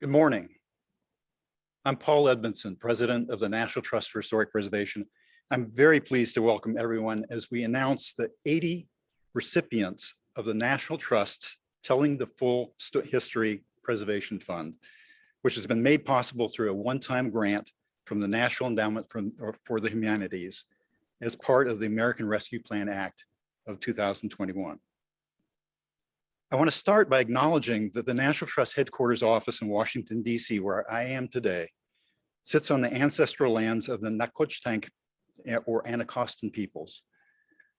Good morning. I'm Paul Edmondson, President of the National Trust for Historic Preservation. I'm very pleased to welcome everyone as we announce the 80 recipients of the National Trust Telling the Full History Preservation Fund, which has been made possible through a one-time grant from the National Endowment for, for the Humanities as part of the American Rescue Plan Act of 2021. I want to start by acknowledging that the National Trust headquarters office in Washington, DC, where I am today, sits on the ancestral lands of the Nacotchtank eh, or Anacostan peoples.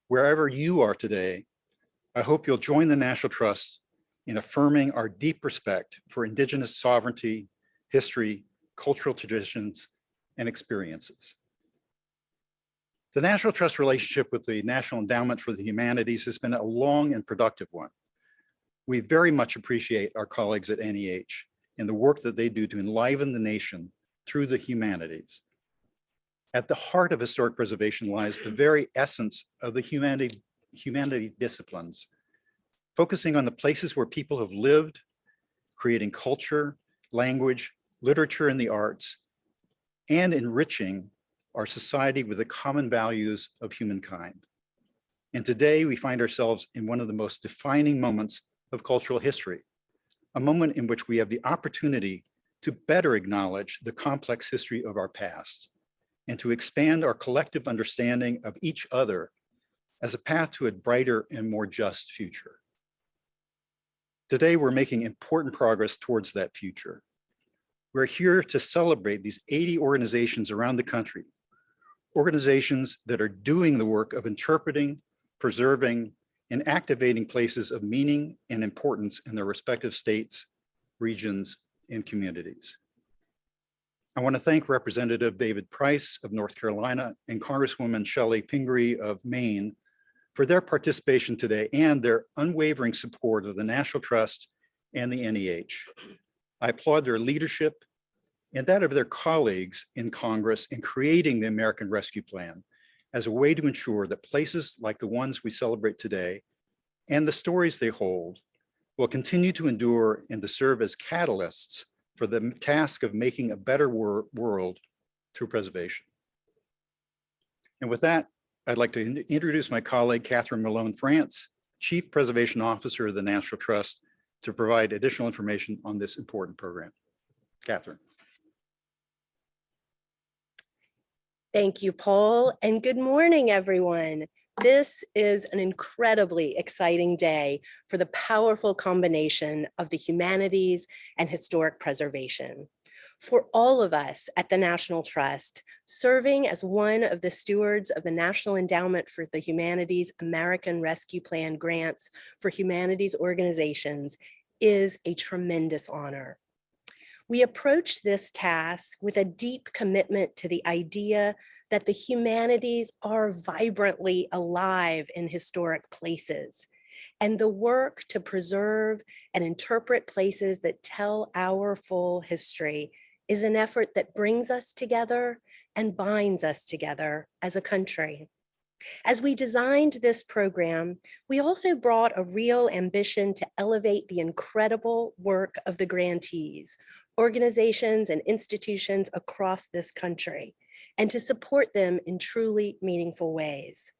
Wherever you are today, I hope you'll join the National Trust in affirming our deep respect for Indigenous sovereignty, history, cultural traditions, and experiences. The National Trust relationship with the National Endowment for the Humanities has been a long and productive one. We very much appreciate our colleagues at NEH and the work that they do to enliven the nation through the humanities. At the heart of historic preservation lies the very essence of the humanity, humanity disciplines, focusing on the places where people have lived, creating culture, language, literature, and the arts, and enriching our society with the common values of humankind. And today we find ourselves in one of the most defining moments of cultural history, a moment in which we have the opportunity to better acknowledge the complex history of our past and to expand our collective understanding of each other as a path to a brighter and more just future. Today, we're making important progress towards that future. We're here to celebrate these 80 organizations around the country, organizations that are doing the work of interpreting, preserving, and activating places of meaning and importance in their respective states, regions, and communities. I want to thank Representative David Price of North Carolina and Congresswoman Chellie Pingree of Maine for their participation today and their unwavering support of the National Trust and the NEH. I applaud their leadership and that of their colleagues in Congress in creating the American Rescue Plan as a way to ensure that places like the ones we celebrate today and the stories they hold will continue to endure and to serve as catalysts for the task of making a better wor world through preservation. And with that, I'd like to in introduce my colleague, Catherine Malone France, Chief Preservation Officer of the National Trust, to provide additional information on this important program. Catherine. Thank you, Paul, and good morning, everyone. This is an incredibly exciting day for the powerful combination of the humanities and historic preservation. For all of us at the National Trust, serving as one of the stewards of the National Endowment for the Humanities American Rescue Plan grants for humanities organizations is a tremendous honor. We approach this task with a deep commitment to the idea that the humanities are vibrantly alive in historic places and the work to preserve and interpret places that tell our full history is an effort that brings us together and binds us together as a country. As we designed this program, we also brought a real ambition to elevate the incredible work of the grantees, organizations and institutions across this country, and to support them in truly meaningful ways.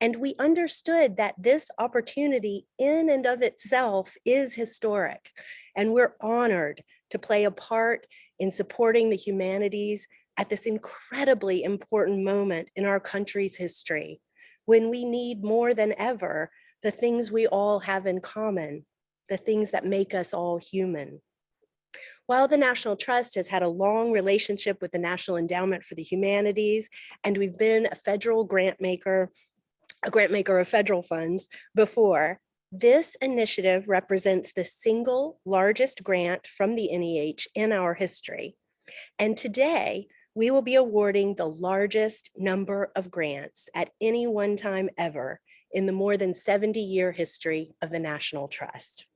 And we understood that this opportunity in and of itself is historic, and we're honored to play a part in supporting the humanities at this incredibly important moment in our country's history, when we need more than ever the things we all have in common, the things that make us all human. While the National Trust has had a long relationship with the National Endowment for the Humanities, and we've been a federal grant maker, a grant maker of federal funds before, this initiative represents the single largest grant from the NEH in our history. And today, we will be awarding the largest number of grants at any one time ever in the more than 70 year history of the National Trust.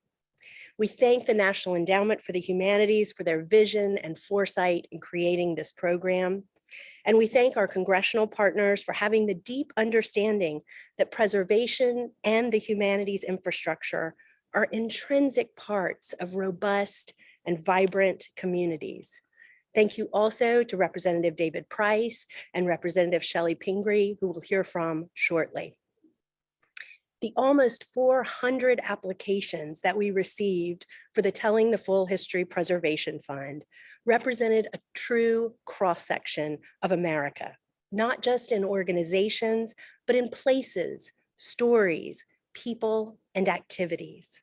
We thank the National Endowment for the Humanities for their vision and foresight in creating this program. And we thank our congressional partners for having the deep understanding that preservation and the humanities infrastructure are intrinsic parts of robust and vibrant communities. Thank you also to Representative David Price and Representative Chellie Pingree, who we'll hear from shortly. The almost 400 applications that we received for the Telling the Full History Preservation Fund represented a true cross-section of America, not just in organizations, but in places, stories, people, and activities.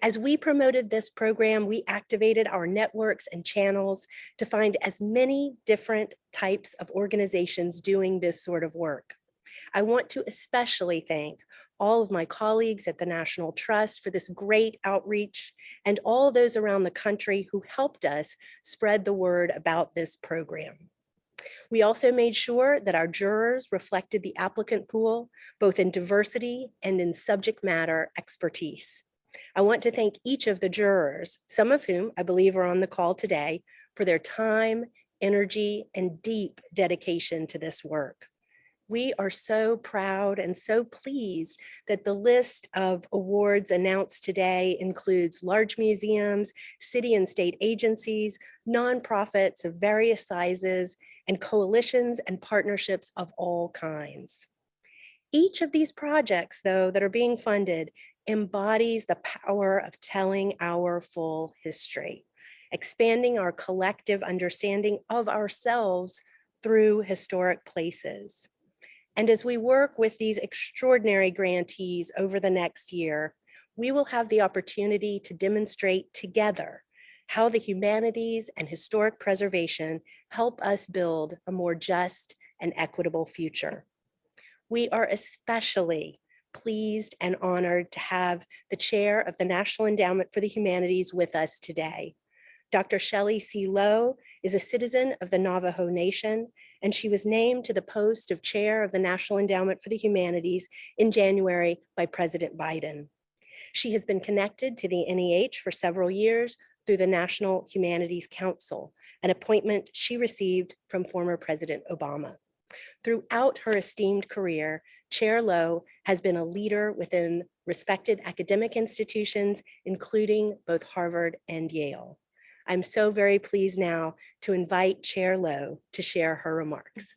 As we promoted this program, we activated our networks and channels to find as many different types of organizations doing this sort of work. I want to especially thank all of my colleagues at the National Trust for this great outreach and all those around the country who helped us spread the word about this program. We also made sure that our jurors reflected the applicant pool, both in diversity and in subject matter expertise. I want to thank each of the jurors, some of whom I believe are on the call today, for their time, energy, and deep dedication to this work. We are so proud and so pleased that the list of awards announced today includes large museums, city and state agencies, nonprofits of various sizes, and coalitions and partnerships of all kinds. Each of these projects, though, that are being funded embodies the power of telling our full history, expanding our collective understanding of ourselves through historic places. And as we work with these extraordinary grantees over the next year, we will have the opportunity to demonstrate together how the humanities and historic preservation help us build a more just and equitable future. We are especially pleased and honored to have the chair of the National Endowment for the Humanities with us today. Dr. Shelly C. Lowe is a citizen of the Navajo Nation, and she was named to the post of chair of the National Endowment for the Humanities in January by President Biden. She has been connected to the NEH for several years through the National Humanities Council, an appointment she received from former President Obama. Throughout her esteemed career, Chair Lowe has been a leader within respected academic institutions, including both Harvard and Yale. I'm so very pleased now to invite Chair Lowe to share her remarks.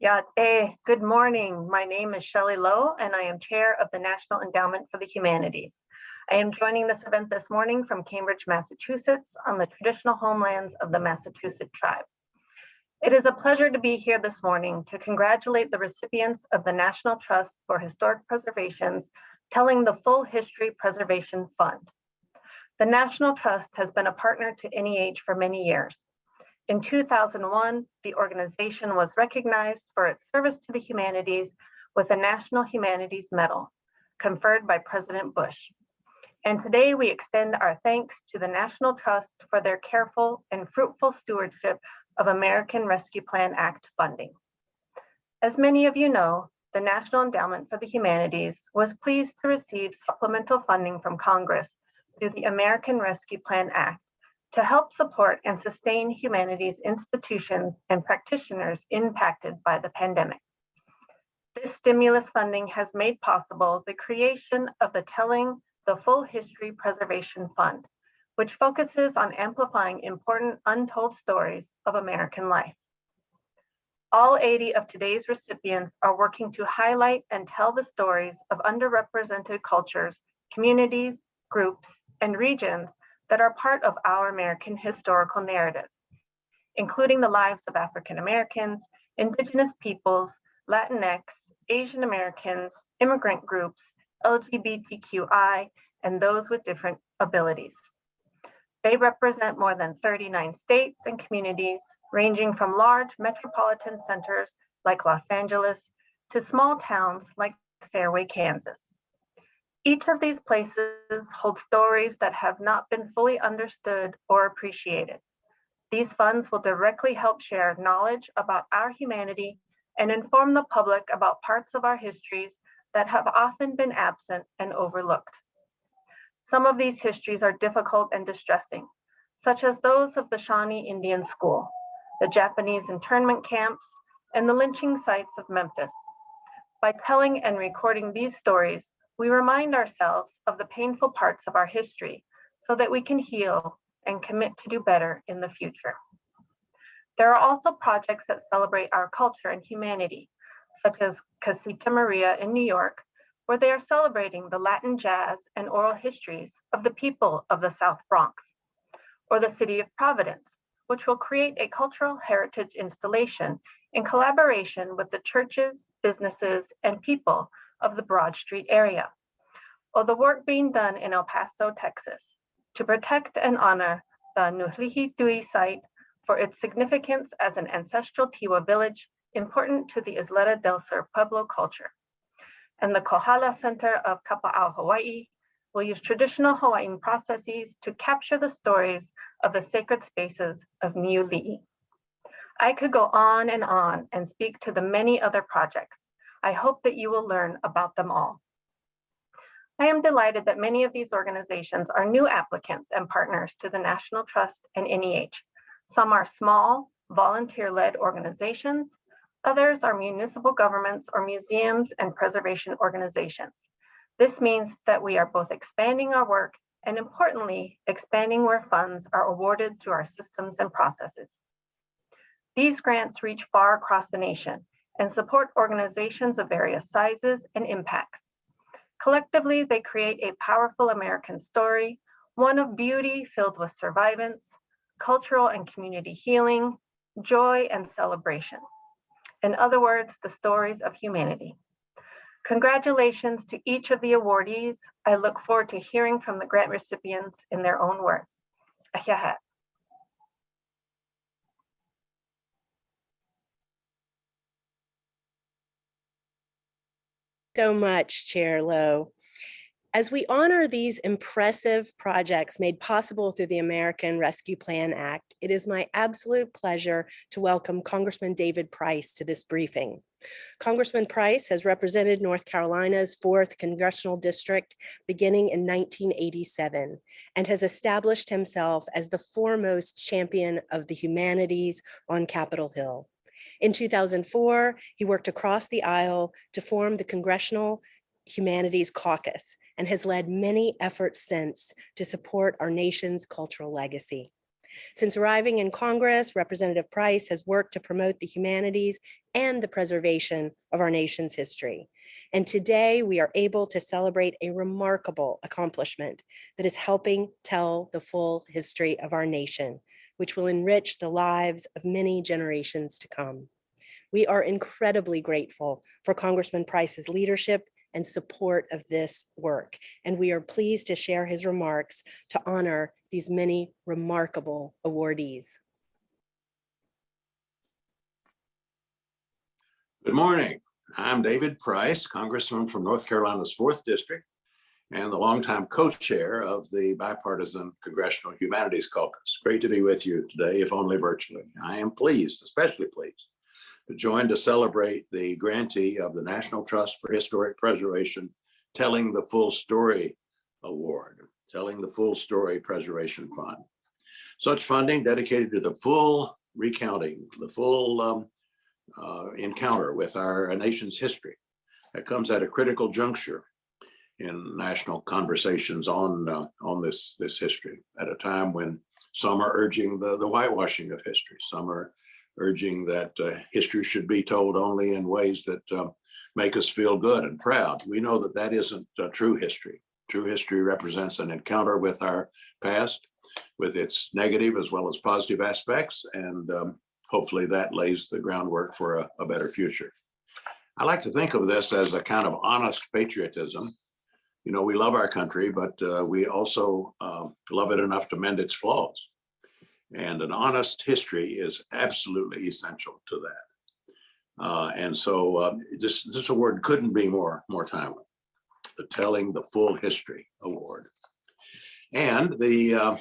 Yeah, hey, good morning. My name is Shelly Lowe, and I am Chair of the National Endowment for the Humanities. I am joining this event this morning from Cambridge, Massachusetts on the traditional homelands of the Massachusetts tribe. It is a pleasure to be here this morning to congratulate the recipients of the National Trust for Historic Preservation's Telling the Full History Preservation Fund. The National Trust has been a partner to NEH for many years. In 2001, the organization was recognized for its service to the humanities with a National Humanities Medal conferred by President Bush. And today we extend our thanks to the National Trust for their careful and fruitful stewardship of American Rescue Plan Act funding. As many of you know, the National Endowment for the Humanities was pleased to receive supplemental funding from Congress through the American Rescue Plan Act to help support and sustain humanities institutions and practitioners impacted by the pandemic. This stimulus funding has made possible the creation of the Telling the Full History Preservation Fund, which focuses on amplifying important untold stories of American life. All 80 of today's recipients are working to highlight and tell the stories of underrepresented cultures, communities, groups, and regions that are part of our American historical narrative, including the lives of African Americans, Indigenous peoples, Latinx, Asian Americans, immigrant groups, LGBTQI, and those with different abilities. They represent more than 39 states and communities, ranging from large metropolitan centers like Los Angeles to small towns like Fairway, Kansas. Each of these places holds stories that have not been fully understood or appreciated. These funds will directly help share knowledge about our humanity and inform the public about parts of our histories that have often been absent and overlooked. Some of these histories are difficult and distressing, such as those of the Shawnee Indian School, the Japanese internment camps, and the lynching sites of Memphis. By telling and recording these stories, we remind ourselves of the painful parts of our history so that we can heal and commit to do better in the future. There are also projects that celebrate our culture and humanity, such as Casita Maria in New York, where they are celebrating the Latin jazz and oral histories of the people of the South Bronx, or the City of Providence, which will create a cultural heritage installation in collaboration with the churches, businesses, and people of the Broad Street area, or the work being done in El Paso, Texas, to protect and honor the Nuhlihi Dui site for its significance as an ancestral Tiwa village important to the Isleta del Sur Pueblo culture. And the Kohala Center of Kapa'au, Hawaii will use traditional Hawaiian processes to capture the stories of the sacred spaces of Niuli'i. I could go on and on and speak to the many other projects. I hope that you will learn about them all. I am delighted that many of these organizations are new applicants and partners to the National Trust and NEH. Some are small, volunteer-led organizations. Others are municipal governments or museums and preservation organizations. This means that we are both expanding our work and importantly, expanding where funds are awarded through our systems and processes. These grants reach far across the nation and support organizations of various sizes and impacts. Collectively, they create a powerful American story, one of beauty filled with survivance, cultural and community healing, joy and celebration. In other words, the stories of humanity. Congratulations to each of the awardees. I look forward to hearing from the grant recipients in their own words. So much, Chair Lowe. As we honor these impressive projects made possible through the American Rescue Plan Act, it is my absolute pleasure to welcome Congressman David Price to this briefing. Congressman Price has represented North Carolina's 4th Congressional District beginning in 1987 and has established himself as the foremost champion of the humanities on Capitol Hill. In 2004, he worked across the aisle to form the Congressional Humanities Caucus and has led many efforts since to support our nation's cultural legacy. Since arriving in Congress, Representative Price has worked to promote the humanities and the preservation of our nation's history. And today we are able to celebrate a remarkable accomplishment that is helping tell the full history of our nation, which will enrich the lives of many generations to come. We are incredibly grateful for Congressman Price's leadership and support of this work. And we are pleased to share his remarks to honor these many remarkable awardees. Good morning. I'm David Price, Congressman from North Carolina's 4th District and the longtime co-chair of the bipartisan Congressional Humanities Caucus. Great to be with you today, if only virtually. I am pleased, especially pleased, to join to celebrate the grantee of the National Trust for Historic Preservation Telling the Full Story Award, Telling the Full Story Preservation Fund. Such funding dedicated to the full recounting, the full um, uh, encounter with our nation's history that comes at a critical juncture in national conversations on uh, on this this history at a time when some are urging the the whitewashing of history some are urging that uh, history should be told only in ways that uh, make us feel good and proud. We know that that isn't true history. True history represents an encounter with our past with its negative as well as positive aspects and um, hopefully that lays the groundwork for a, a better future. I like to think of this as a kind of honest patriotism. You know, we love our country, but uh, we also uh, love it enough to mend its flaws. And an honest history is absolutely essential to that. Uh, and so uh, this, this award couldn't be more, more timely. The Telling the Full History Award. And the uh,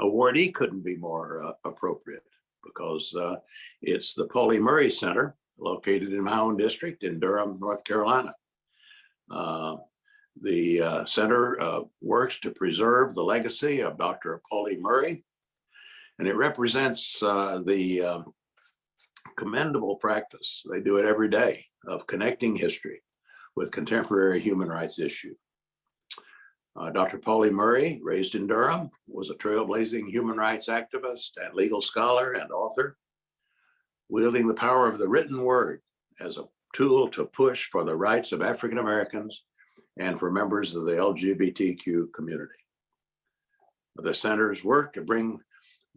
awardee couldn't be more uh, appropriate because it's the Pauli Murray Center located in my own district in Durham, North Carolina. Uh, the uh, center uh, works to preserve the legacy of Dr. Pauli Murray, and it represents uh, the um, commendable practice, they do it every day, of connecting history with contemporary human rights issues. Uh, Dr. Pauli Murray, raised in Durham, was a trailblazing human rights activist and legal scholar and author, wielding the power of the written word as a tool to push for the rights of African Americans and for members of the LGBTQ community. The center's work to bring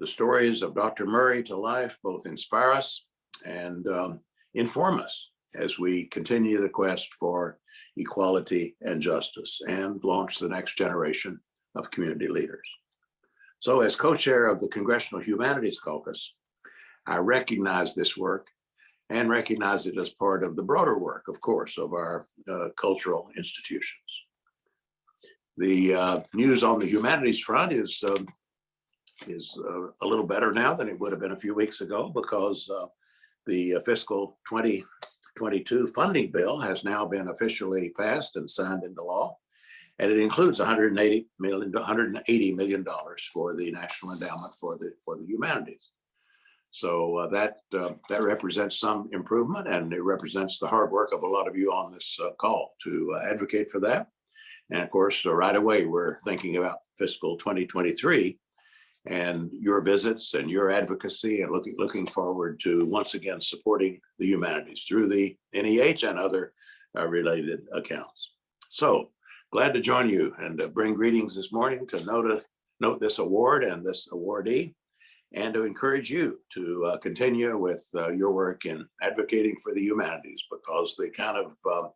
the stories of Dr. Murray to life both inspire us and um, inform us as we continue the quest for equality and justice and launch the next generation of community leaders. So as co-chair of the Congressional Humanities Caucus, I recognize this work and recognize it as part of the broader work, of course, of our uh, cultural institutions. The uh, news on the humanities front is um, is uh, a little better now than it would have been a few weeks ago because uh, the fiscal 2022 funding bill has now been officially passed and signed into law. And it includes 180 million, 180 million dollars for the National Endowment for the for the Humanities. So uh, that uh, that represents some improvement, and it represents the hard work of a lot of you on this uh, call to uh, advocate for that. And of course, uh, right away, we're thinking about fiscal 2023 and your visits and your advocacy and looking looking forward to once again supporting the humanities through the NEH and other uh, related accounts. So glad to join you and uh, bring greetings this morning to note, note this award and this awardee and to encourage you to uh, continue with uh, your work in advocating for the humanities because the kind of um,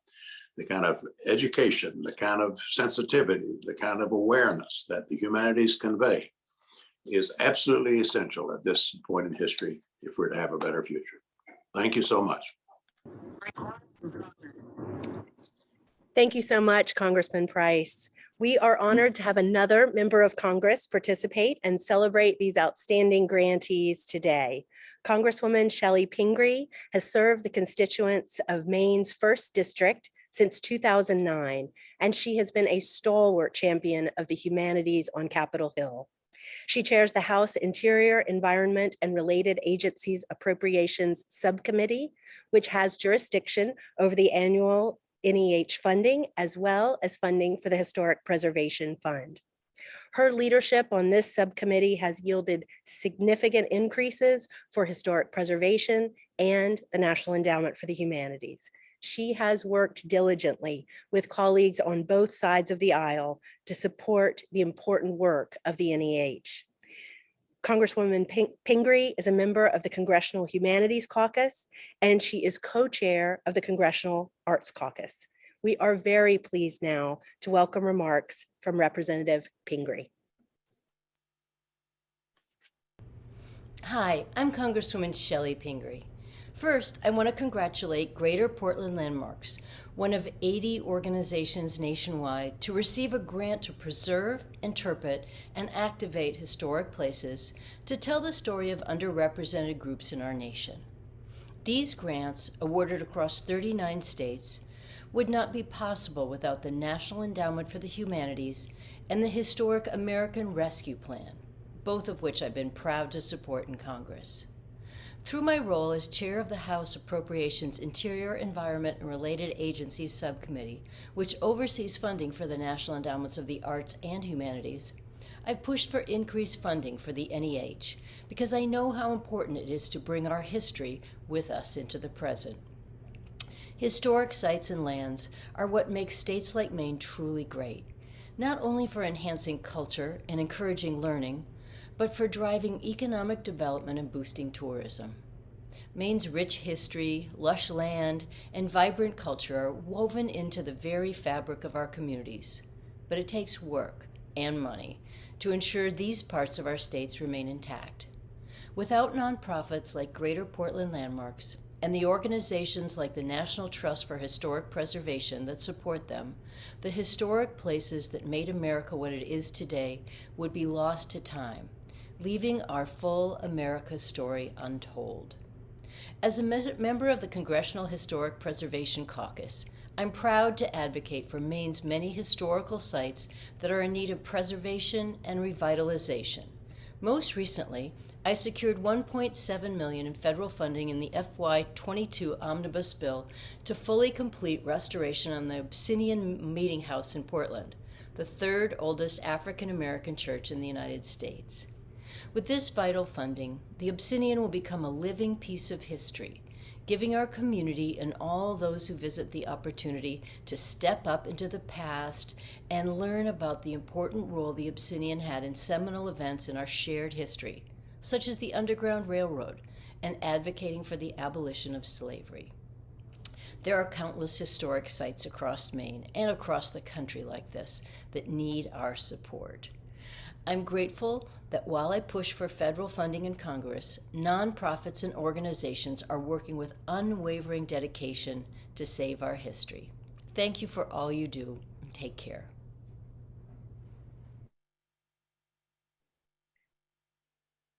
the kind of education, the kind of sensitivity, the kind of awareness that the humanities convey is absolutely essential at this point in history if we're to have a better future. Thank you so much. Thank you so much, Congressman Price. We are honored to have another member of Congress participate and celebrate these outstanding grantees today. Congresswoman Chellie Pingree has served the constituents of Maine's first district since 2009, and she has been a stalwart champion of the humanities on Capitol Hill. She chairs the House Interior, Environment, and Related Agencies Appropriations Subcommittee, which has jurisdiction over the annual NEH funding, as well as funding for the Historic Preservation Fund. Her leadership on this subcommittee has yielded significant increases for historic preservation and the National Endowment for the Humanities. She has worked diligently with colleagues on both sides of the aisle to support the important work of the NEH. Congresswoman Pingree is a member of the Congressional Humanities Caucus, and she is co-chair of the Congressional Arts Caucus. We are very pleased now to welcome remarks from Representative Pingree. Hi, I'm Congresswoman Chellie Pingree. First, I want to congratulate Greater Portland Landmarks, one of 80 organizations nationwide, to receive a grant to preserve, interpret, and activate historic places to tell the story of underrepresented groups in our nation. These grants, awarded across 39 states, would not be possible without the National Endowment for the Humanities and the historic American Rescue Plan, both of which I've been proud to support in Congress. Through my role as chair of the House Appropriations Interior, Environment, and Related Agencies Subcommittee, which oversees funding for the National Endowments of the Arts and Humanities, I've pushed for increased funding for the NEH because I know how important it is to bring our history with us into the present. Historic sites and lands are what makes states like Maine truly great, not only for enhancing culture and encouraging learning, but for driving economic development and boosting tourism. Maine's rich history, lush land, and vibrant culture are woven into the very fabric of our communities. But it takes work and money to ensure these parts of our states remain intact. Without nonprofits like Greater Portland Landmarks and the organizations like the National Trust for Historic Preservation that support them, the historic places that made America what it is today would be lost to time leaving our full America story untold. As a member of the Congressional Historic Preservation Caucus, I'm proud to advocate for Maine's many historical sites that are in need of preservation and revitalization, Most recently, I secured 1.7 million in federal funding in the FY22 omnibus bill to fully complete restoration on the Abyssinian Meeting House in Portland, the third oldest African American church in the United States. With this vital funding, the Abyssinian will become a living piece of history, giving our community and all those who visit the opportunity to step up into the past and learn about the important role the Abyssinian had in seminal events in our shared history, such as the Underground Railroad and advocating for the abolition of slavery. There are countless historic sites across Maine and across the country like this that need our support. I'm grateful that while I push for federal funding in Congress, nonprofits and organizations are working with unwavering dedication to save our history. Thank you for all you do take care.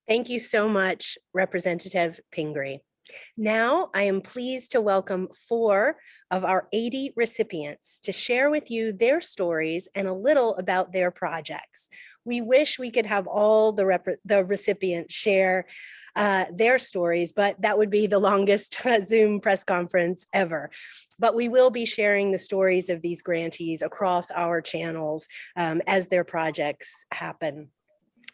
Thank you so much, Representative Pingree. Now, I am pleased to welcome four of our 80 recipients to share with you their stories and a little about their projects. We wish we could have all the, the recipients share uh, their stories, but that would be the longest Zoom press conference ever. But we will be sharing the stories of these grantees across our channels um, as their projects happen.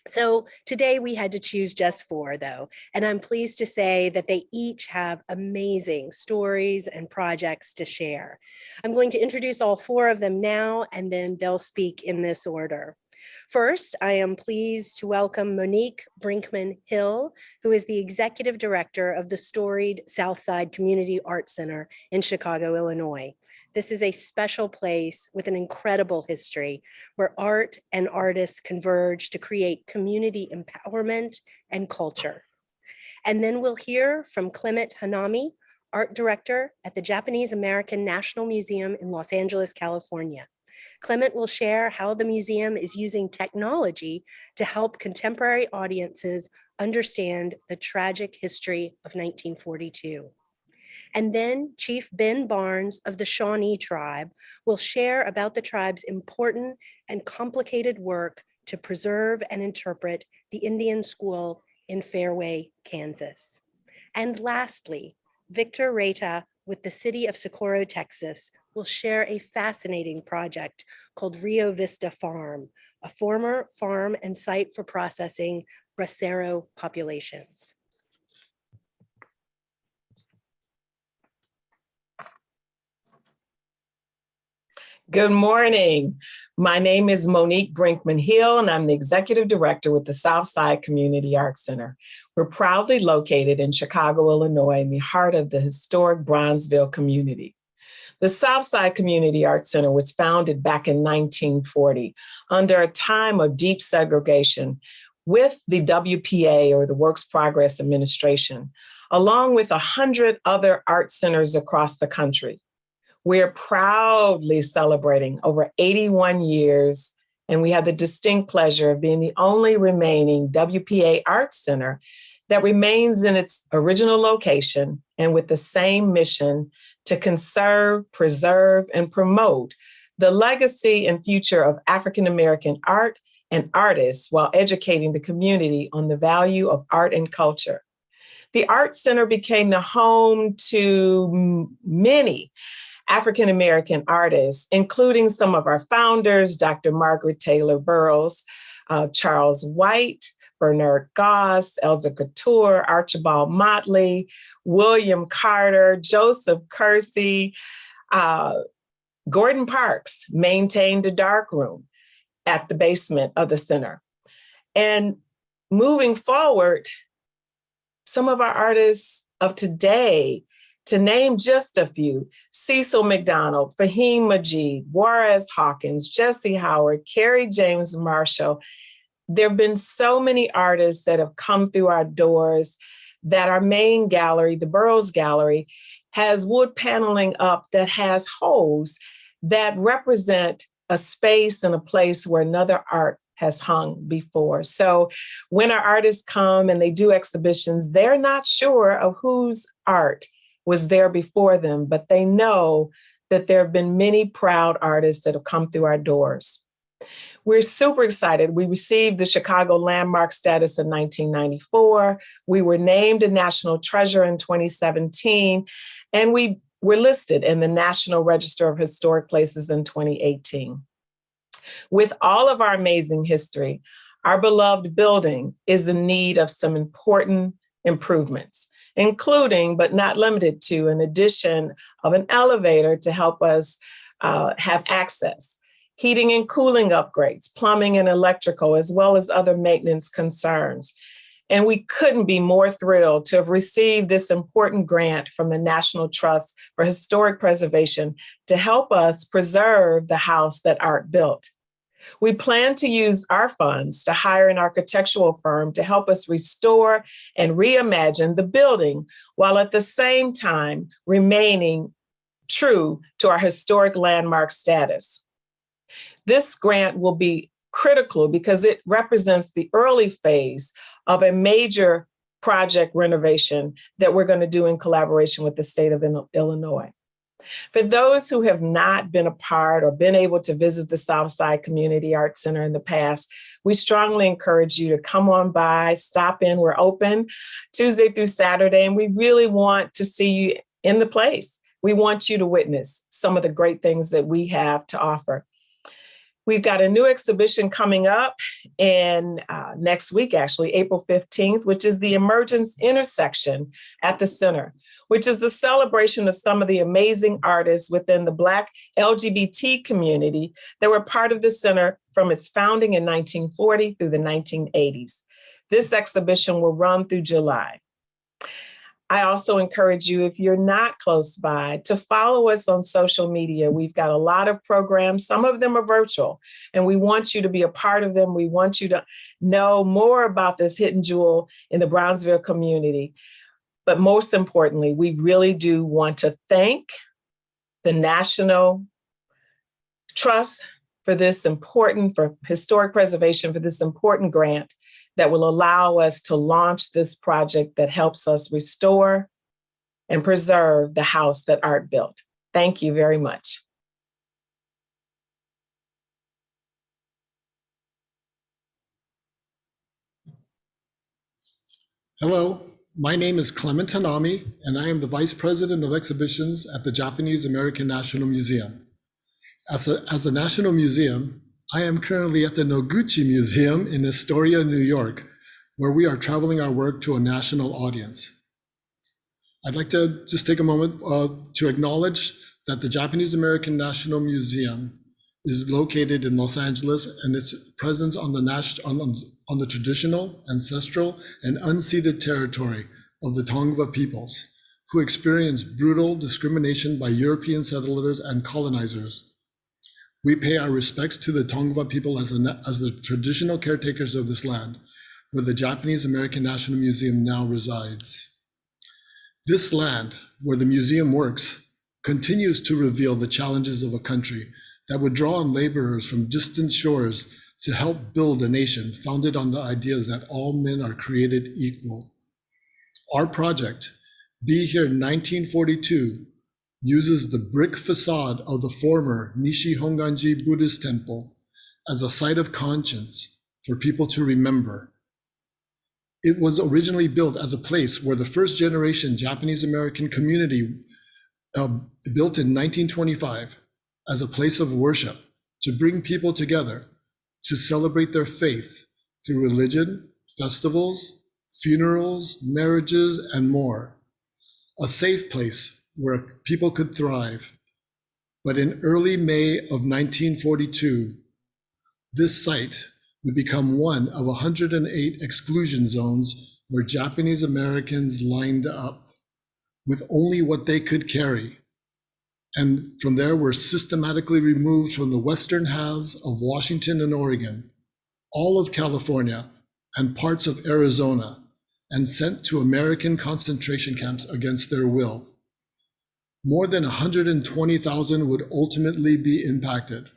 So today we had to choose just four though, and I'm pleased to say that they each have amazing stories and projects to share. I'm going to introduce all four of them now and then they'll speak in this order. First, I am pleased to welcome Monique Brinkman Hill, who is the Executive Director of the storied Southside Community Arts Center in Chicago, Illinois. This is a special place with an incredible history where art and artists converge to create community empowerment and culture. And then we'll hear from Clement Hanami, art director at the Japanese American National Museum in Los Angeles, California. Clement will share how the museum is using technology to help contemporary audiences understand the tragic history of 1942. And then Chief Ben Barnes of the Shawnee tribe will share about the tribe's important and complicated work to preserve and interpret the Indian school in Fairway, Kansas. And lastly, Victor Reta with the city of Socorro, Texas, will share a fascinating project called Rio Vista Farm, a former farm and site for processing bracero populations. Good morning. My name is Monique Brinkman Hill, and I'm the Executive Director with the Southside Community Arts Center. We're proudly located in Chicago, Illinois, in the heart of the historic Bronzeville community. The Southside Community Arts Center was founded back in 1940 under a time of deep segregation with the WPA or the Works Progress Administration, along with a hundred other art centers across the country. We're proudly celebrating over 81 years, and we have the distinct pleasure of being the only remaining WPA Arts Center that remains in its original location and with the same mission to conserve, preserve, and promote the legacy and future of African American art and artists while educating the community on the value of art and culture. The Art Center became the home to many African American artists, including some of our founders, Dr. Margaret Taylor Burroughs, uh, Charles White, Bernard Goss, Eldzier Cortor, Archibald Motley, William Carter, Joseph Kersey, uh, Gordon Parks maintained a dark room at the basement of the center. And moving forward, some of our artists of today to name just a few, Cecil McDonald, Fahim Majid, Juarez Hawkins, Jesse Howard, Kerry James Marshall. There have been so many artists that have come through our doors that our main gallery, the Burroughs Gallery, has wood paneling up that has holes that represent a space and a place where another art has hung before. So when our artists come and they do exhibitions, they're not sure of whose art was there before them, but they know that there have been many proud artists that have come through our doors. We're super excited. We received the Chicago Landmark status in 1994. We were named a national treasure in 2017, and we were listed in the National Register of Historic Places in 2018. With all of our amazing history, our beloved building is in need of some important improvements, including but not limited to an addition of an elevator to help us uh, have access, heating and cooling upgrades, plumbing and electrical, as well as other maintenance concerns. And we couldn't be more thrilled to have received this important grant from the National Trust for Historic Preservation to help us preserve the house that Art built. We plan to use our funds to hire an architectural firm to help us restore and reimagine the building while at the same time remaining true to our historic landmark status. This grant will be critical because it represents the early phase of a major project renovation that we're going to do in collaboration with the state of Illinois. For those who have not been a part or been able to visit the Southside Community Arts Center in the past, we strongly encourage you to come on by, stop in. We're open Tuesday through Saturday, and we really want to see you in the place. We want you to witness some of the great things that we have to offer. We've got a new exhibition coming up in uh, next week, actually, April 15th, which is the Emergence Intersection at the Center which is the celebration of some of the amazing artists within the Black LGBT community that were part of the center from its founding in 1940 through the 1980s. This exhibition will run through July. I also encourage you, if you're not close by, to follow us on social media. We've got a lot of programs. Some of them are virtual, and we want you to be a part of them. We want you to know more about this hidden jewel in the Bronzeville community. But most importantly, we really do want to thank the National Trust for this important, for historic preservation, for this important grant that will allow us to launch this project that helps us restore and preserve the house that Art built. Thank you very much. Hello, my name is Clement Hanami, and I am the Vice President of Exhibitions at the Japanese American National Museum. As a, as a national museum, I am currently at the Noguchi Museum in Astoria, New York, where we are traveling our work to a national audience. I'd like to just take a moment uh, to acknowledge that the Japanese American National Museum is located in Los Angeles and its presence on the, on, on the traditional, ancestral, and unceded territory of the Tongva peoples, who experienced brutal discrimination by European settlers and colonizers. We pay our respects to the Tongva people as, a, as the traditional caretakers of this land, where the Japanese American National Museum now resides. This land, where the museum works, continues to reveal the challenges of a country that would draw on laborers from distant shores to help build a nation founded on the ideas that all men are created equal. Our project, Be Here 1942, uses the brick facade of the former Nishi Honganji Buddhist temple as a site of conscience for people to remember. It was originally built as a place where the first generation Japanese American community uh, built in 1925 as a place of worship to bring people together to celebrate their faith through religion, festivals, funerals, marriages, and more. A safe place where people could thrive. But in early May of 1942, this site would become one of 108 exclusion zones where Japanese Americans lined up with only what they could carry and from there were systematically removed from the western halves of Washington and Oregon, all of California, and parts of Arizona, and sent to American concentration camps against their will. More than 120,000 would ultimately be impacted.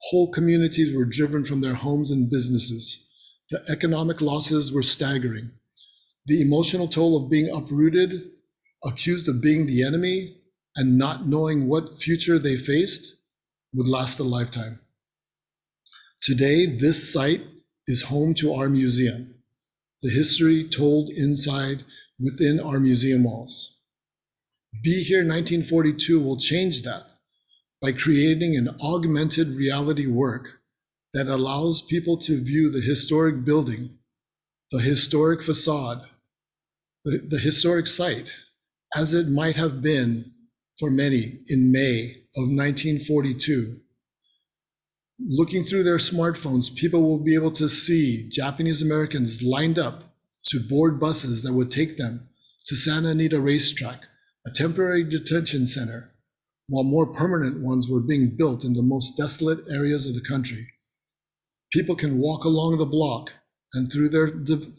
Whole communities were driven from their homes and businesses. The economic losses were staggering. The emotional toll of being uprooted, accused of being the enemy, and not knowing what future they faced would last a lifetime. Today, this site is home to our museum, the history told inside within our museum walls. Be Here 1942 will change that by creating an augmented reality work that allows people to view the historic building, the historic facade, the, the historic site as it might have been for many in May of 1942. Looking through their smartphones, people will be able to see Japanese Americans lined up to board buses that would take them to Santa Anita Racetrack, a temporary detention center, while more permanent ones were being built in the most desolate areas of the country. People can walk along the block and through their,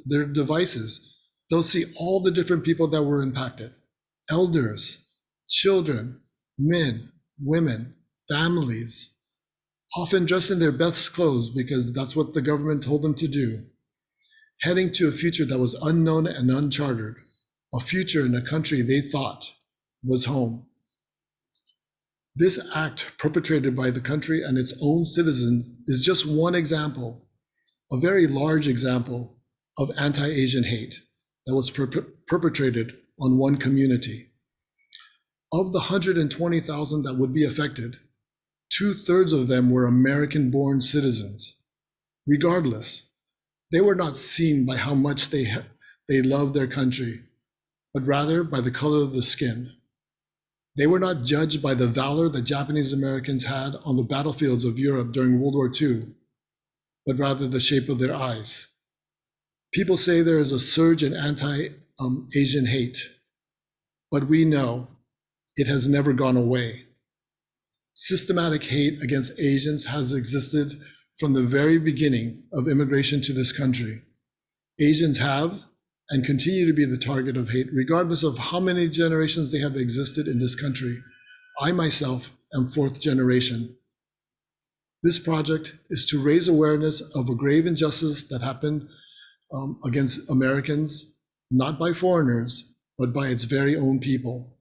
their devices, they'll see all the different people that were impacted. Elders, children, men, women, families, often dressed in their best clothes because that's what the government told them to do, heading to a future that was unknown and uncharted, a future in a country they thought was home. This act perpetrated by the country and its own citizens is just one example, a very large example of anti Asian hate that was per- perpetrated on one community. Of the 120,000 that would be affected, two thirds of them were American born citizens. Regardless, they were not seen by how much they, they loved their country, but rather by the color of the skin. They were not judged by the valor that Japanese Americans had on the battlefields of Europe during World War II, but rather the shape of their eyes. People say there is a surge in anti um, Asian hate, but we know it has never gone away. Systematic hate against Asians has existed from the very beginning of immigration to this country. Asians have and continue to be the target of hate, regardless of how many generations they have existed in this country. I myself am fourth generation. This project is to raise awareness of a grave injustice that happened um, against Americans, not by foreigners, but by its very own people.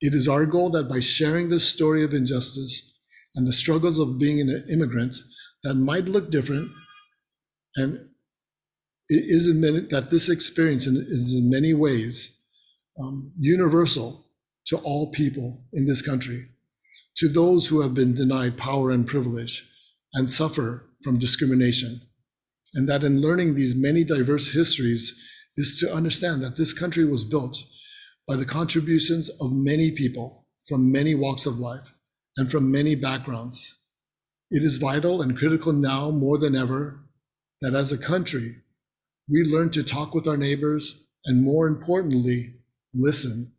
It is our goal that by sharing this story of injustice and the struggles of being an immigrant that might look different and it is in many, that this experience is in many ways um, universal to all people in this country, to those who have been denied power and privilege and suffer from discrimination. And that in learning these many diverse histories is to understand that this country was built by the contributions of many people from many walks of life and from many backgrounds. It is vital and critical now more than ever that as a country, we learn to talk with our neighbors and more importantly, listen.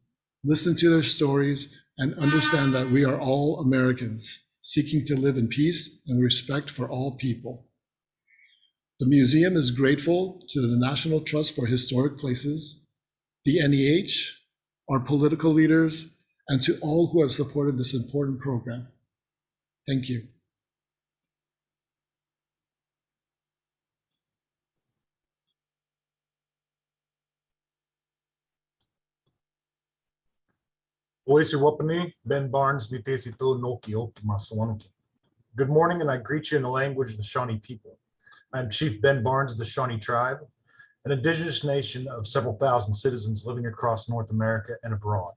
Listen to their stories and understand that we are all Americans seeking to live in peace and respect for all people. The museum is grateful to the National Trust for Historic Places, the NEH, our political leaders, and to all who have supported this important program. Thank you. Oisi Wapani, Ben Barnes, Nitesito Noki Masawanuki. Good morning, and I greet you in the language of the Shawnee people. I'm Chief Ben Barnes of the Shawnee Tribe, an indigenous nation of several thousand citizens living across North America and abroad.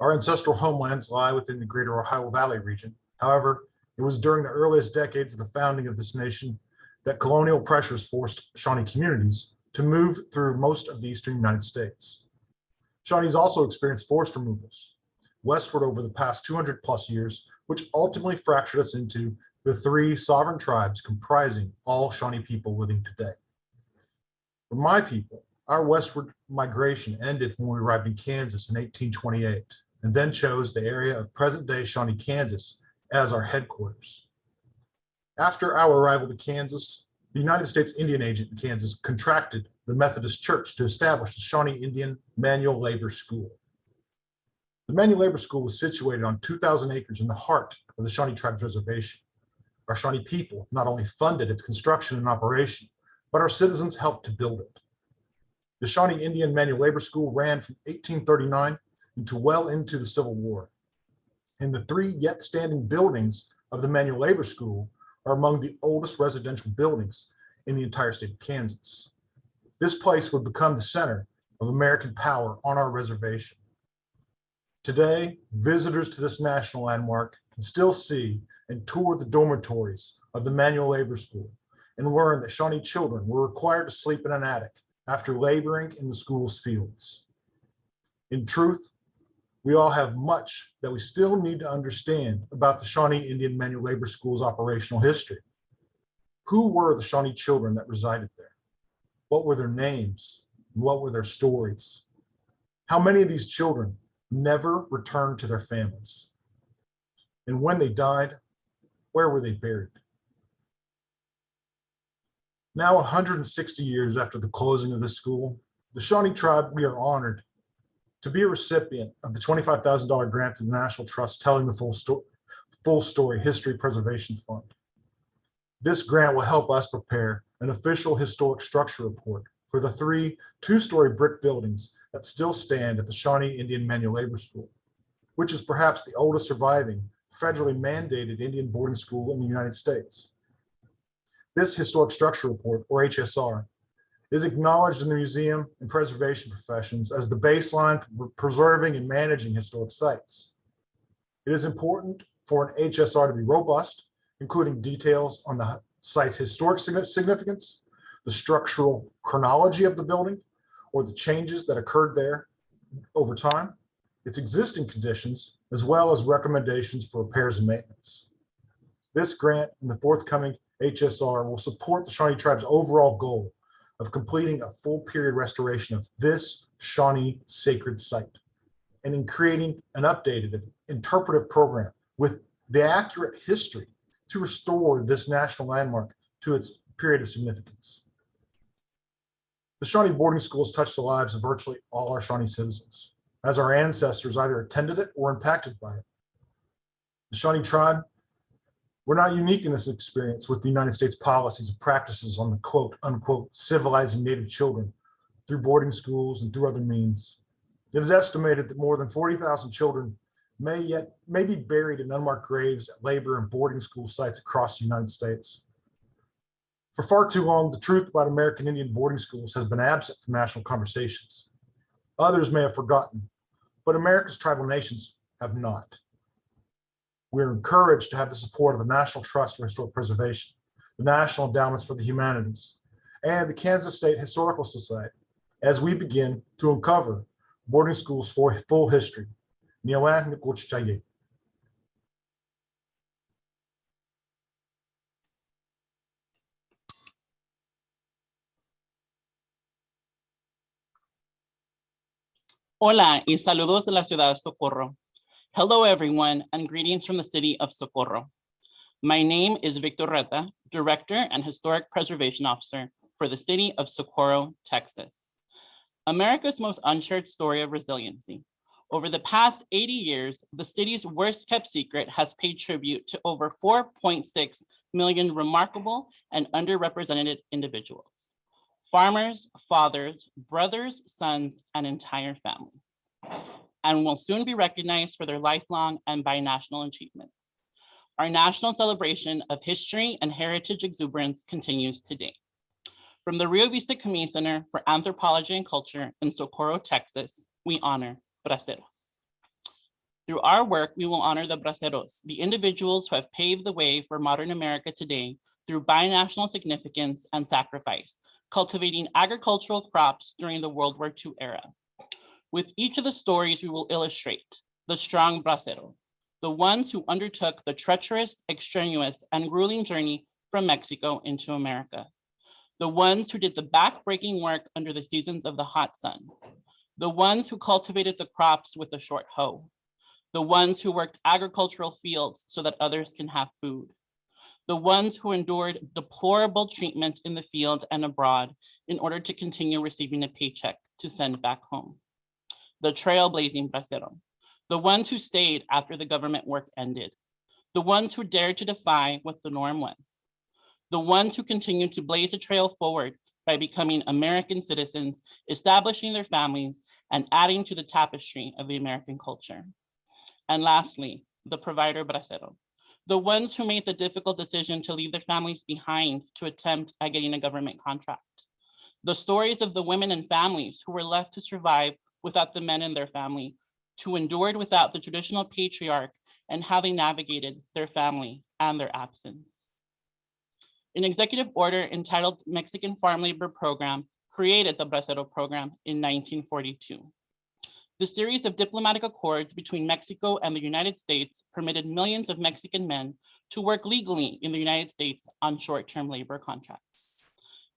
Our ancestral homelands lie within the greater Ohio Valley region. However, it was during the earliest decades of the founding of this nation that colonial pressures forced Shawnee communities to move through most of the eastern United States. Shawnees also experienced forced removals westward over the past 200 plus years, which ultimately fractured us into the three sovereign tribes comprising all Shawnee people living today. For my people, our westward migration ended when we arrived in Kansas in 1828 and then chose the area of present day Shawnee, Kansas as our headquarters. After our arrival to Kansas, the United States Indian Agent in Kansas contracted the Methodist Church to establish the Shawnee Indian Manual Labor School. The Manual Labor School was situated on 2,000 acres in the heart of the Shawnee Tribes Reservation. Our Shawnee people not only funded its construction and operation, but our citizens helped to build it. The Shawnee Indian Manual Labor School ran from 1839 into well into the Civil War. And the three yet standing buildings of the Manual Labor School are among the oldest residential buildings in the entire state of Kansas. This place would become the center of American power on our reservation. Today, visitors to this national landmark can still see and tour the dormitories of the manual labor school and learn that Shawnee children were required to sleep in an attic after laboring in the school's fields. In truth, we all have much that we still need to understand about the Shawnee Indian Manual Labor School's operational history. Who were the Shawnee children that resided there? What were their names? What were their stories? How many of these children never returned to their families? And when they died, where were they buried? Now, 160 years after the closing of the school, the Shawnee tribe, we are honored to be a recipient of the $25,000 grant from the National Trust Telling the Full Story, Full Story History Preservation Fund. This grant will help us prepare an official historic structure report for the three two-story brick buildings that still stand at the Shawnee Indian Manual Labor School, which is perhaps the oldest surviving federally mandated Indian boarding school in the United States. This historic structure report, or HSR, is acknowledged in the museum and preservation professions as the baseline for preserving and managing historic sites. It is important for an HSR to be robust, including details on the site's historic significance, the structural chronology of the building, or the changes that occurred there over time, its existing conditions, as well as recommendations for repairs and maintenance. This grant and the forthcoming HSR will support the Shawnee Tribe's overall goal of completing a full period restoration of this Shawnee sacred site and in creating an updated interpretive program with the accurate history to restore this national landmark to its period of significance. The Shawnee boarding schools touched the lives of virtually all our Shawnee citizens, as our ancestors either attended it or impacted by it. The Shawnee tribe we're not unique in this experience with the United States policies and practices on the quote unquote civilizing Native children through boarding schools and through other means. It is estimated that more than 40,000 children may yet may be buried in unmarked graves at labor and boarding school sites across the United States. For far too long, the truth about American Indian boarding schools has been absent from national conversations. Others may have forgotten, but America's tribal nations have not. We're encouraged to have the support of the National Trust for Historic Preservation, the National Endowments for the Humanities, and the Kansas State Historical Society as we begin to uncover boarding schools for full history. Nikuchaye. Hola y saludos de la ciudad de Socorro. Hello, everyone, and greetings from the city of Socorro. My name is Victor Reta, Director and Historic Preservation Officer for the city of Socorro, Texas. America's most unshared story of resiliency. Over the past 80 years, the city's worst kept secret has paid tribute to over 4.6 million remarkable and underrepresented individuals. Farmers, fathers, brothers, sons, and entire families and will soon be recognized for their lifelong and binational achievements. Our national celebration of history and heritage exuberance continues today. From the Rio Vista Community Center for Anthropology and Culture in Socorro, Texas, we honor braceros. Through our work, we will honor the braceros, the individuals who have paved the way for modern America today through binational significance and sacrifice, cultivating agricultural crops during the World War II era. With each of the stories, we will illustrate the strong bracero, the ones who undertook the treacherous, extraneous, and grueling journey from Mexico into America, the ones who did the back-breaking work under the seasons of the hot sun, the ones who cultivated the crops with a short hoe, the ones who worked agricultural fields so that others can have food, the ones who endured deplorable treatment in the field and abroad in order to continue receiving a paycheck to send back home the trailblazing bracero, the ones who stayed after the government work ended, the ones who dared to defy what the norm was, the ones who continued to blaze a trail forward by becoming American citizens, establishing their families, and adding to the tapestry of the American culture. And lastly, the provider bracero, the ones who made the difficult decision to leave their families behind to attempt at getting a government contract. The stories of the women and families who were left to survive without the men in their family, who endured without the traditional patriarch and how they navigated their family and their absence. An executive order entitled Mexican Farm Labor Program created the Bracero program in 1942. The series of diplomatic accords between Mexico and the United States permitted millions of Mexican men to work legally in the United States on short-term labor contracts.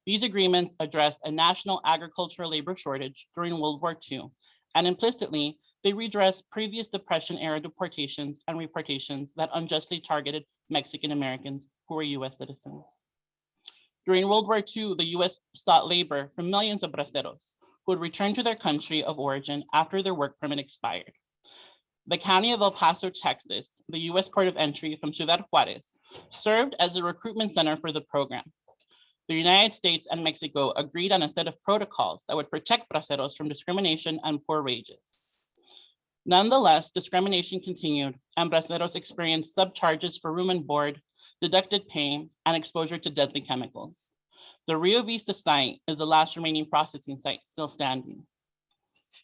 These agreements addressed a national agricultural labor shortage during World War II, and implicitly, they redressed previous Depression-era deportations and reportations that unjustly targeted Mexican Americans who were US citizens. During World War II, the US sought labor from millions of braceros who would return to their country of origin after their work permit expired. The county of El Paso, Texas, the US port of entry from Ciudad Juarez, served as a recruitment center for the program. The United States and Mexico agreed on a set of protocols that would protect braceros from discrimination and poor wages. Nonetheless, discrimination continued and braceros experienced subcharges for room and board, deducted pay, and exposure to deadly chemicals. The Rio Vista site is the last remaining processing site still standing.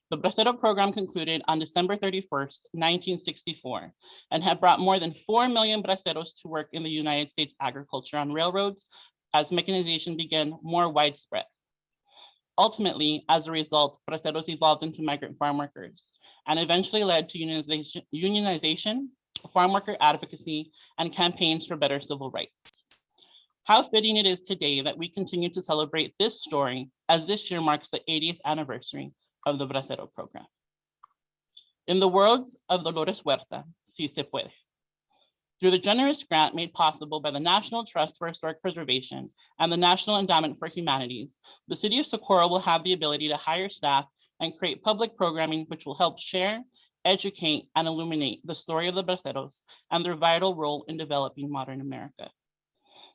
The Bracero program concluded on December 31st, 1964, and had brought more than 4 million braceros to work in the United States agriculture on railroads as mechanization began more widespread. Ultimately, as a result, braceros evolved into migrant farm workers and eventually led to unionization, unionization, farm worker advocacy, and campaigns for better civil rights. How fitting it is today that we continue to celebrate this story as this year marks the 80th anniversary of the Bracero program. In the words of Dolores Huerta, si se puede. Through the generous grant made possible by the National Trust for Historic Preservation and the National Endowment for Humanities, the City of Socorro will have the ability to hire staff and create public programming which will help share, educate, and illuminate the story of the Braceros and their vital role in developing modern America.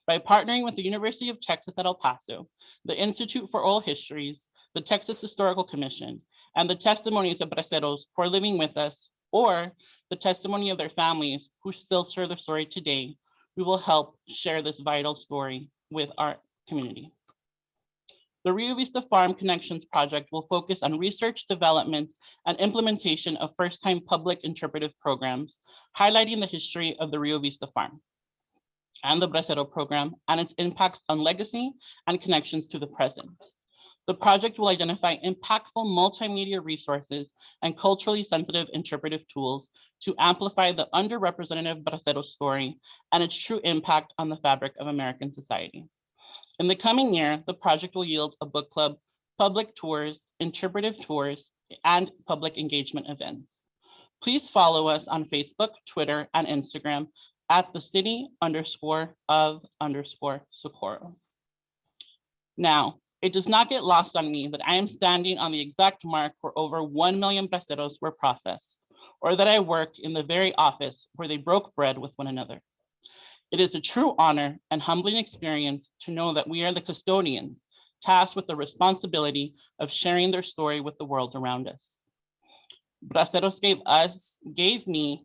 By partnering with the University of Texas at El Paso, the Institute for Oral Histories, the Texas Historical Commission, and the testimonies of Braceros who are living with us, or the testimony of their families who still share their story today, we will help share this vital story with our community. The Rio Vista Farm Connections project will focus on research, development, and implementation of first-time public interpretive programs, highlighting the history of the Rio Vista Farm and the Bracero program and its impacts on legacy and connections to the present. The project will identify impactful multimedia resources and culturally sensitive interpretive tools to amplify the underrepresented Bracero story and its true impact on the fabric of American society. In the coming year, the project will yield a book club, public tours, interpretive tours, and public engagement events. Please follow us on Facebook, Twitter, and Instagram at the city underscore of underscore Socorro. Now, it does not get lost on me that I am standing on the exact mark where over 1 million braceros were processed, or that I work in the very office where they broke bread with one another. It is a true honor and humbling experience to know that we are the custodians tasked with the responsibility of sharing their story with the world around us. Braceros gave us, gave me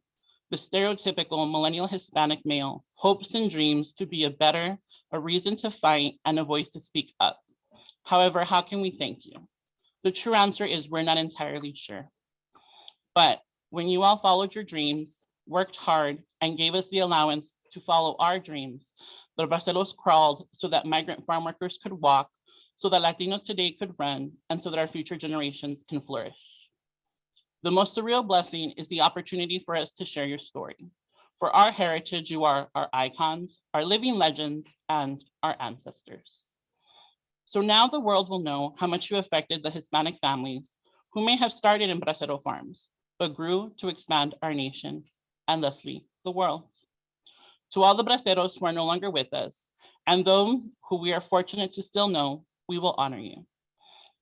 the stereotypical millennial Hispanic male hopes and dreams to be a better, a reason to fight, and a voice to speak up. However, how can we thank you? The true answer is we're not entirely sure. But when you all followed your dreams, worked hard, and gave us the allowance to follow our dreams, the Braceros crawled so that migrant farm workers could walk, so that Latinos today could run, and so that our future generations can flourish. The most surreal blessing is the opportunity for us to share your story. For our heritage, you are our icons, our living legends, and our ancestors. So now the world will know how much you affected the Hispanic families who may have started in Bracero farms, but grew to expand our nation and thusly the world. To all the Braceros who are no longer with us, and those who we are fortunate to still know, we will honor you.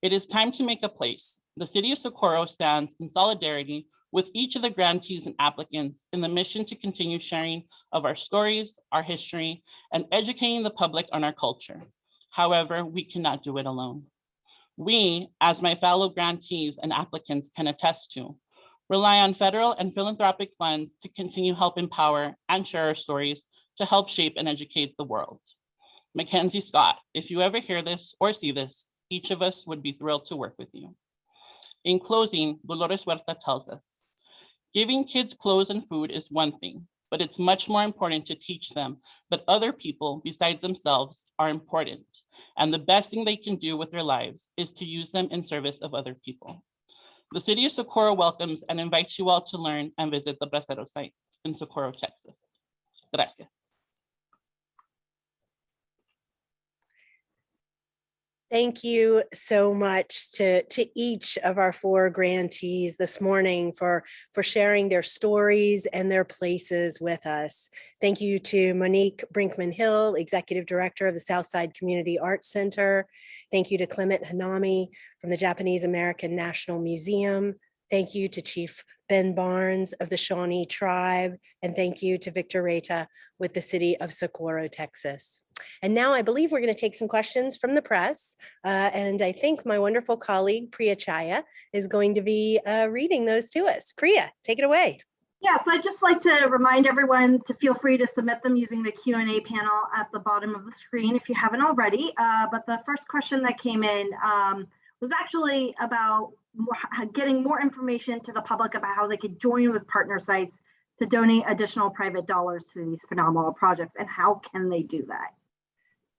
It is time to make a place. The city of Socorro stands in solidarity with each of the grantees and applicants in the mission to continue sharing of our stories, our history, and educating the public on our culture. However, we cannot do it alone. We, as my fellow grantees and applicants can attest to, rely on federal and philanthropic funds to continue help empower and share our stories to help shape and educate the world. MacKenzie Scott, if you ever hear this or see this, each of us would be thrilled to work with you. In closing, Dolores Huerta tells us, giving kids clothes and food is one thing, but it's much more important to teach them that other people besides themselves are important. And the best thing they can do with their lives is to use them in service of other people. The city of Socorro welcomes and invites you all to learn and visit the Bracero site in Socorro, Texas. Gracias. Thank you so much to, to each of our four grantees this morning for, for sharing their stories and their places with us. Thank you to Monique Brinkman Hill, Executive Director of the Southside Community Arts Center. Thank you to Clement Hanami from the Japanese American National Museum. Thank you to Chief Ben Barnes of the Shawnee Tribe. And thank you to Victor Reta with the City of Socorro, Texas. And now I believe we're going to take some questions from the press. Uh, and I think my wonderful colleague Priya Chhaya is going to be uh, reading those to us. Priya, take it away. Yeah, so I'd just like to remind everyone to feel free to submit them using the Q&A panel at the bottom of the screen if you haven't already. Uh, but the first question that came in um, was actually about more, getting more information to the public about how they could join with partner sites to donate additional private dollars to these phenomenal projects and how can they do that?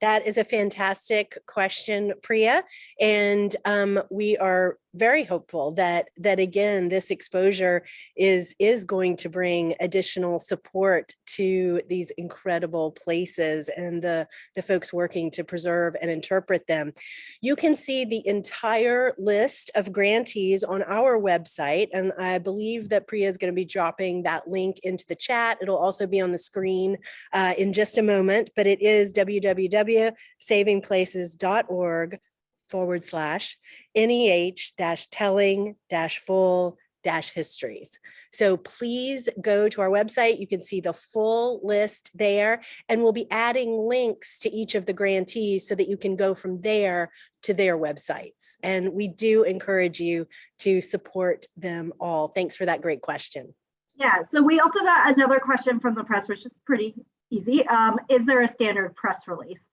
That is a fantastic question, Priya. And um, we are very hopeful that that again, this exposure is is going to bring additional support to these incredible places and the, the folks working to preserve and interpret them. You can see the entire list of grantees on our website. And I believe that Priya is going to be dropping that link into the chat. It'll also be on the screen uh, in just a moment, but it is www.savingplaces.org forward slash NEH dash telling dash full dash histories. So please go to our website. You can see the full list there and we'll be adding links to each of the grantees so that you can go from there to their websites. And we do encourage you to support them all. Thanks for that great question. Yeah, so we also got another question from the press, which is pretty easy. Um, is there a standard press release?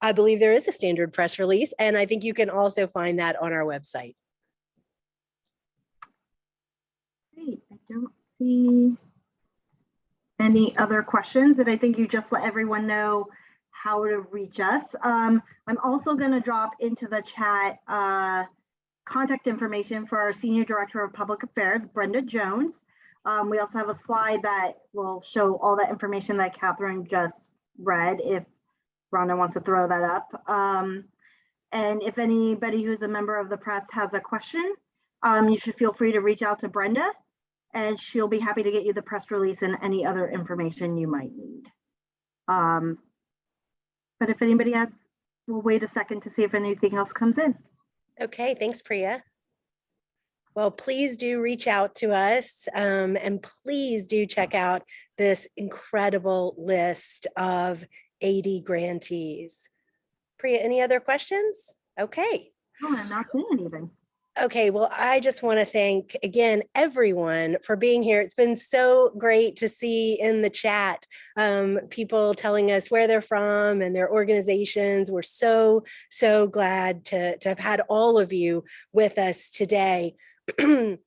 I believe there is a standard press release, and I think you can also find that on our website. Great, I don't see any other questions, and I think you just let everyone know how to reach us. Um, I'm also going to drop into the chat uh, contact information for our Senior Director of Public Affairs, Brenda Jones. Um, we also have a slide that will show all that information that Katherine just read if Rhonda wants to throw that up. Um, and if anybody who's a member of the press has a question, um, you should feel free to reach out to Brenda and she'll be happy to get you the press release and any other information you might need. Um, but if anybody has, we'll wait a second to see if anything else comes in. Okay, thanks, Priya. Well, please do reach out to us um, and please do check out this incredible list of 80 grantees. Priya, any other questions? Okay. Oh, I'm not seeing anything. Okay, well, I just want to thank again everyone for being here. It's been so great to see in the chat um, people telling us where they're from and their organizations. We're so, so glad to, to have had all of you with us today.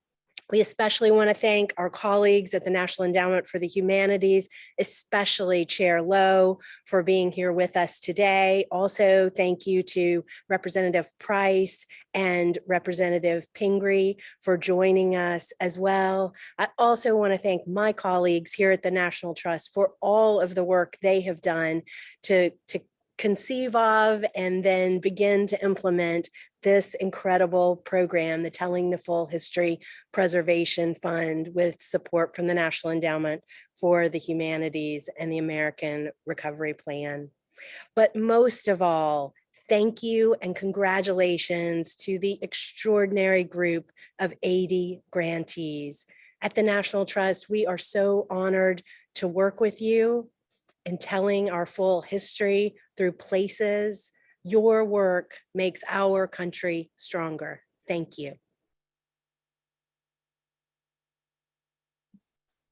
We especially want to thank our colleagues at the National Endowment for the Humanities, especially Chair Lowe for being here with us today. Also, thank you to Representative Price and Representative Pingree for joining us as well. I also want to thank my colleagues here at the National Trust for all of the work they have done to, to conceive of and then begin to implement this incredible program, the Telling the Full History Preservation Fund with support from the National Endowment for the Humanities and the American Recovery Plan. But most of all, thank you and congratulations to the extraordinary group of 80 grantees. At the National Trust, we are so honored to work with you in telling our full history through places. Your work makes our country stronger. Thank you.